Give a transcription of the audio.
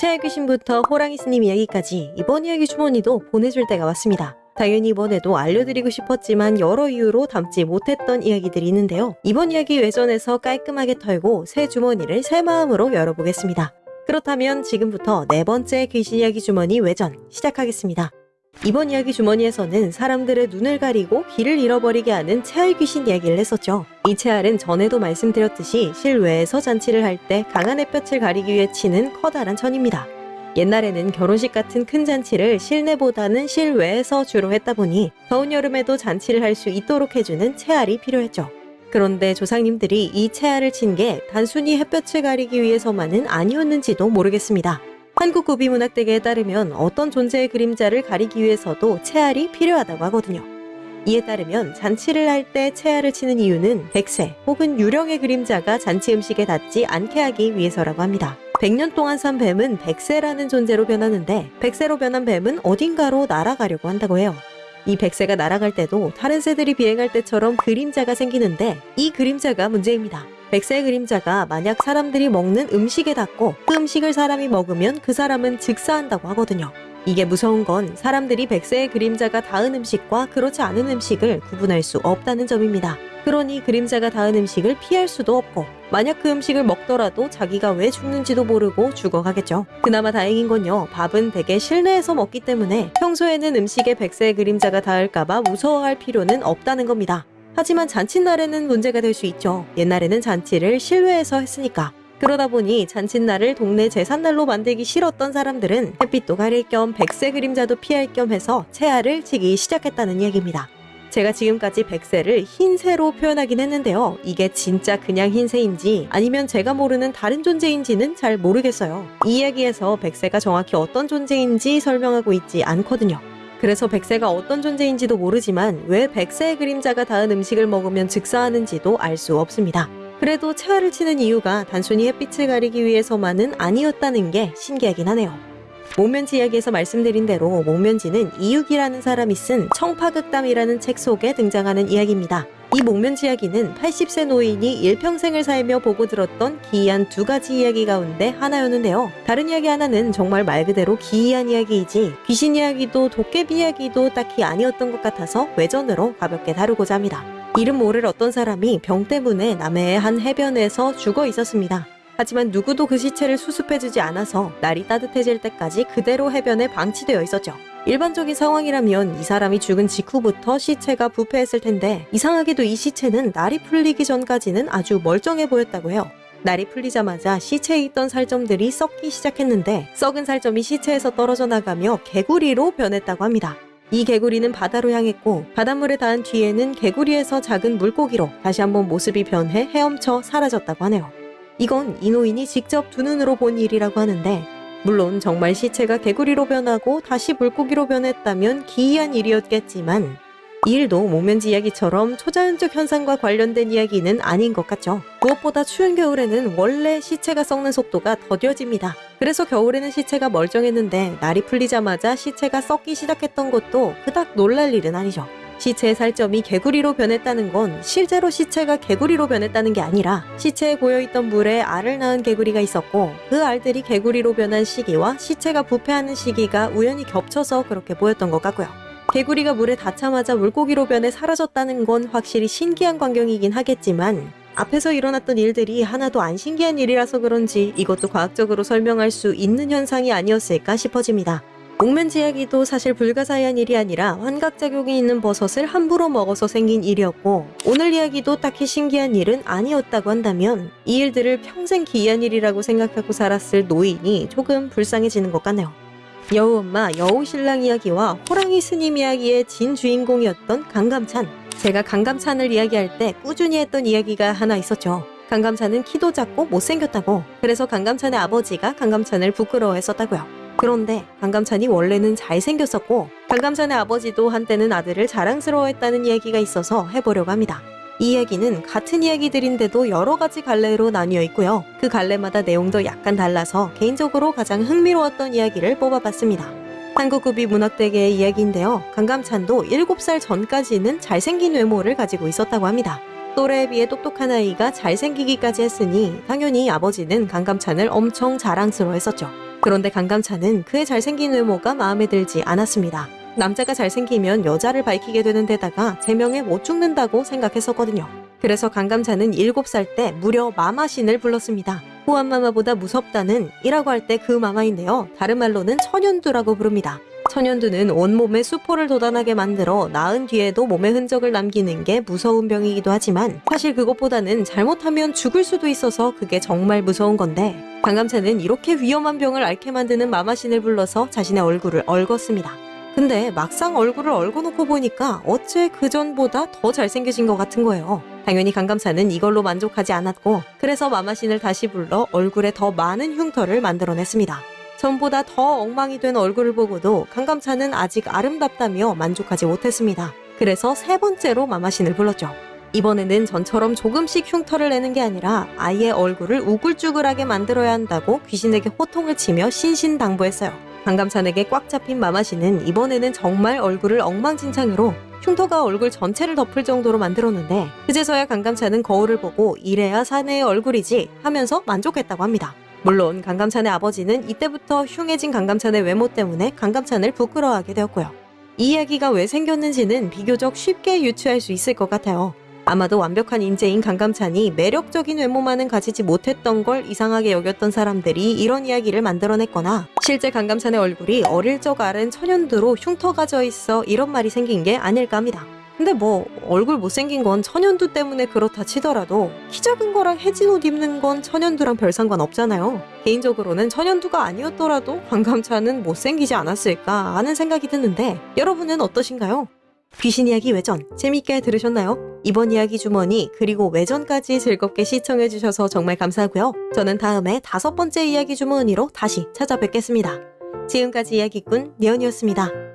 최애 귀신부터 호랑이 스님 이야기까지 이번 이야기 주머니도 보내줄 때가 왔습니다. 당연히 이번에도 알려드리고 싶었지만 여러 이유로 담지 못했던 이야기들이 있는데요. 이번 이야기 외전에서 깔끔하게 털고 새 주머니를 새 마음으로 열어보겠습니다. 그렇다면 지금부터 네 번째 귀신 이야기 주머니 외전 시작하겠습니다. 이번 이야기 주머니에서는 사람들의 눈을 가리고 길을 잃어버리게 하는 채알 귀신 이야기를 했었죠. 이 채알은 전에도 말씀드렸듯이 실외에서 잔치를 할 때 강한 햇볕을 가리기 위해 치는 커다란 천입니다. 옛날에는 결혼식 같은 큰 잔치를 실내보다는 실외에서 주로 했다 보니 더운 여름에도 잔치를 할 수 있도록 해주는 채알이 필요했죠. 그런데 조상님들이 이 채알을 친 게 단순히 햇볕을 가리기 위해서만은 아니었는지도 모르겠습니다. 한국 구비문학대계에 따르면 어떤 존재의 그림자를 가리기 위해서도 채알이 필요하다고 하거든요. 이에 따르면 잔치를 할 때 채알을 치는 이유는 백세 혹은 유령의 그림자가 잔치 음식에 닿지 않게 하기 위해서라고 합니다. 100년 동안 산 뱀은 백세라는 존재로 변하는데 백세로 변한 뱀은 어딘가로 날아가려고 한다고 해요. 이 백세가 날아갈 때도 다른 새들이 비행할 때처럼 그림자가 생기는데 이 그림자가 문제입니다. 백세 그림자가 만약 사람들이 먹는 음식에 닿고 그 음식을 사람이 먹으면 그 사람은 즉사한다고 하거든요. 이게 무서운 건 사람들이 백세의 그림자가 닿은 음식과 그렇지 않은 음식을 구분할 수 없다는 점입니다. 그러니 그림자가 닿은 음식을 피할 수도 없고 만약 그 음식을 먹더라도 자기가 왜 죽는지도 모르고 죽어가겠죠. 그나마 다행인 건요. 밥은 대개 실내에서 먹기 때문에 평소에는 음식에 백세의 그림자가 닿을까봐 무서워할 필요는 없다는 겁니다. 하지만 잔칫날에는 문제가 될 수 있죠. 옛날에는 잔치를 실외에서 했으니까. 그러다 보니 잔칫날을 동네 제삿날로 만들기 싫었던 사람들은 햇빛도 가릴 겸 백세 그림자도 피할 겸 해서 채알을 치기 시작했다는 얘기입니다. 제가 지금까지 백세를 흰새로 표현하긴 했는데요. 이게 진짜 그냥 흰새인지 아니면 제가 모르는 다른 존재인지는 잘 모르겠어요. 이 이야기에서 백세가 정확히 어떤 존재인지 설명하고 있지 않거든요. 그래서 백세가 어떤 존재인지도 모르지만 왜 백세의 그림자가 닿은 음식을 먹으면 즉사하는지도 알 수 없습니다. 그래도 채화를 치는 이유가 단순히 햇빛을 가리기 위해서만은 아니었다는 게 신기하긴 하네요. 목면지 이야기에서 말씀드린 대로 목면지는 이육이라는 사람이 쓴 청파극담이라는 책 속에 등장하는 이야기입니다. 이 목면지 이야기는 80세 노인이 일평생을 살며 보고 들었던 기이한 두 가지 이야기 가운데 하나였는데요. 다른 이야기 하나는 정말 말 그대로 기이한 이야기이지 귀신 이야기도 도깨비 이야기도 딱히 아니었던 것 같아서 외전으로 가볍게 다루고자 합니다. 이름 모를 어떤 사람이 병 때문에 남해의 한 해변에서 죽어 있었습니다. 하지만 누구도 그 시체를 수습해주지 않아서 날이 따뜻해질 때까지 그대로 해변에 방치되어 있었죠. 일반적인 상황이라면 이 사람이 죽은 직후부터 시체가 부패했을 텐데 이상하게도 이 시체는 날이 풀리기 전까지는 아주 멀쩡해 보였다고 해요. 날이 풀리자마자 시체에 있던 살점들이 썩기 시작했는데 썩은 살점이 시체에서 떨어져 나가며 개구리로 변했다고 합니다. 이 개구리는 바다로 향했고 바닷물에 닿은 뒤에는 개구리에서 작은 물고기로 다시 한번 모습이 변해 헤엄쳐 사라졌다고 하네요. 이건 이 노인이 직접 두 눈으로 본 일이라고 하는데 물론 정말 시체가 개구리로 변하고 다시 물고기로 변했다면 기이한 일이었겠지만 이 일도 목면지 이야기처럼 초자연적 현상과 관련된 이야기는 아닌 것 같죠. 무엇보다 추운 겨울에는 원래 시체가 썩는 속도가 더뎌집니다. 그래서 겨울에는 시체가 멀쩡했는데 날이 풀리자마자 시체가 썩기 시작했던 것도 그닥 놀랄 일은 아니죠. 시체의 살점이 개구리로 변했다는 건 실제로 시체가 개구리로 변했다는 게 아니라 시체에 고여있던 물에 알을 낳은 개구리가 있었고 그 알들이 개구리로 변한 시기와 시체가 부패하는 시기가 우연히 겹쳐서 그렇게 보였던 것 같고요. 개구리가 물에 닿자마자 물고기로 변해 사라졌다는 건 확실히 신기한 광경이긴 하겠지만 앞에서 일어났던 일들이 하나도 안 신기한 일이라서 그런지 이것도 과학적으로 설명할 수 있는 현상이 아니었을까 싶어집니다. 목면지 이야기도 사실 불가사의한 일이 아니라 환각작용이 있는 버섯을 함부로 먹어서 생긴 일이었고 오늘 이야기도 딱히 신기한 일은 아니었다고 한다면 이 일들을 평생 기이한 일이라고 생각하고 살았을 노인이 조금 불쌍해지는 것 같네요. 여우엄마, 여우신랑 이야기와 호랑이 스님 이야기의 진 주인공이었던 강감찬 제가 강감찬을 이야기할 때 꾸준히 했던 이야기가 하나 있었죠. 강감찬은 키도 작고 못생겼다고 그래서 강감찬의 아버지가 강감찬을 부끄러워했었다고요. 그런데 강감찬이 원래는 잘생겼었고 강감찬의 아버지도 한때는 아들을 자랑스러워했다는 이야기가 있어서 해보려고 합니다. 이 이야기는 같은 이야기들인데도 여러 가지 갈래로 나뉘어 있고요. 그 갈래마다 내용도 약간 달라서 개인적으로 가장 흥미로웠던 이야기를 뽑아봤습니다. 한국급이 문학대계의 이야기인데요. 강감찬도 7살 전까지는 잘생긴 외모를 가지고 있었다고 합니다. 또래에 비해 똑똑한 아이가 잘생기기까지 했으니 당연히 아버지는 강감찬을 엄청 자랑스러워했었죠. 그런데 강감찬은 그의 잘생긴 외모가 마음에 들지 않았습니다. 남자가 잘생기면 여자를 밝히게 되는 데다가 제명에 못 죽는다고 생각했었거든요. 그래서 강감찬은 7살 때 무려 마마신을 불렀습니다. 호환마마보다 무섭다는 이라고 할 때 그 마마인데요. 다른 말로는 천연두라고 부릅니다. 천연두는 온몸에 수포를 돋아나게 만들어 낳은 뒤에도 몸에 흔적을 남기는 게 무서운 병이기도 하지만 사실 그것보다는 잘못하면 죽을 수도 있어서 그게 정말 무서운 건데 강감찬은 이렇게 위험한 병을 앓게 만드는 마마신을 불러서 자신의 얼굴을 얽었습니다. 근데 막상 얼굴을 얽어놓고 보니까 어째 그전보다 더 잘생겨진 것 같은 거예요. 당연히 강감찬은 이걸로 만족하지 않았고 그래서 마마신을 다시 불러 얼굴에 더 많은 흉터를 만들어냈습니다. 전보다 더 엉망이 된 얼굴을 보고도 강감찬은 아직 아름답다며 만족하지 못했습니다. 그래서 세 번째로 마마신을 불렀죠. 이번에는 전처럼 조금씩 흉터를 내는 게 아니라 아예 얼굴을 우글쭈글하게 만들어야 한다고 귀신에게 호통을 치며 신신당부했어요. 강감찬에게 꽉 잡힌 마마신은 이번에는 정말 얼굴을 엉망진창으로 흉터가 얼굴 전체를 덮을 정도로 만들었는데 그제서야 강감찬은 거울을 보고 이래야 사내의 얼굴이지 하면서 만족했다고 합니다. 물론 강감찬의 아버지는 이때부터 흉해진 강감찬의 외모 때문에 강감찬을 부끄러워하게 되었고요. 이 이야기가 왜 생겼는지는 비교적 쉽게 유추할 수 있을 것 같아요. 아마도 완벽한 인재인 강감찬이 매력적인 외모만은 가지지 못했던 걸 이상하게 여겼던 사람들이 이런 이야기를 만들어냈거나 실제 강감찬의 얼굴이 어릴 적 앓은 천연두로 흉터가 져 있어 이런 말이 생긴 게 아닐까 합니다. 근데 뭐 얼굴 못생긴 건 천연두 때문에 그렇다 치더라도 키 작은 거랑 해진 옷 입는 건 천연두랑 별 상관 없잖아요. 개인적으로는 천연두가 아니었더라도 강감찬은 못생기지 않았을까 하는 생각이 드는데 여러분은 어떠신가요? 귀신 이야기 외전 재밌게 들으셨나요? 이번 이야기 주머니 그리고 외전까지 즐겁게 시청해주셔서 정말 감사하고요. 저는 다음에 다섯 번째 이야기 주머니로 다시 찾아뵙겠습니다. 지금까지 이야기꾼 니언이었습니다.